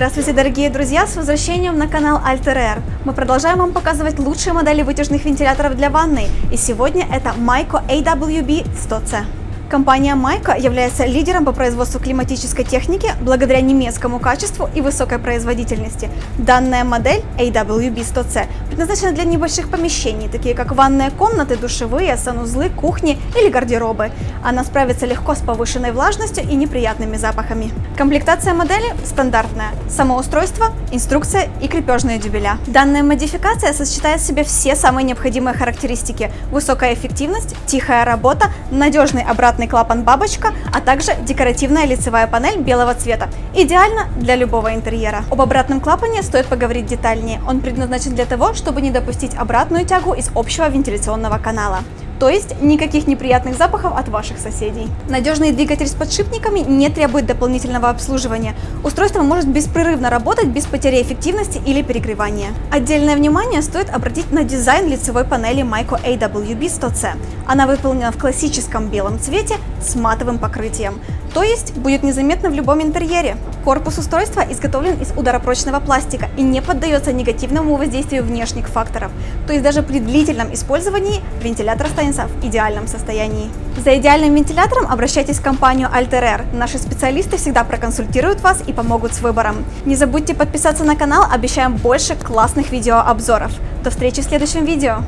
Здравствуйте, дорогие друзья! С возвращением на канал Alter. Мы продолжаем вам показывать лучшие модели вытяжных вентиляторов для ванной. И сегодня это Myco AWB 100C. Компания Майка является лидером по производству климатической техники благодаря немецкому качеству и высокой производительности. Данная модель AWB100C предназначена для небольших помещений, такие как ванные комнаты, душевые, санузлы, кухни или гардеробы. Она справится легко с повышенной влажностью и неприятными запахами. Комплектация модели стандартная. Самоустройство, инструкция и крепежные дюбеля. Данная модификация сочетает в себе все самые необходимые характеристики. Высокая эффективность, тихая работа, надежный обратный квадратный клапан-бабочка, а также декоративная лицевая панель белого цвета. Идеально для любого интерьера. Об обратном клапане стоит поговорить детальнее. Он предназначен для того, чтобы не допустить обратную тягу из общего вентиляционного канала то есть никаких неприятных запахов от ваших соседей. Надежный двигатель с подшипниками не требует дополнительного обслуживания. Устройство может беспрерывно работать без потери эффективности или перегревания. Отдельное внимание стоит обратить на дизайн лицевой панели Myco AWB 100C. Она выполнена в классическом белом цвете с матовым покрытием то есть будет незаметно в любом интерьере. Корпус устройства изготовлен из ударопрочного пластика и не поддается негативному воздействию внешних факторов, то есть даже при длительном использовании вентилятор останется в идеальном состоянии. За идеальным вентилятором обращайтесь в компанию Alter Air. Наши специалисты всегда проконсультируют вас и помогут с выбором. Не забудьте подписаться на канал, обещаем больше классных видеообзоров. До встречи в следующем видео!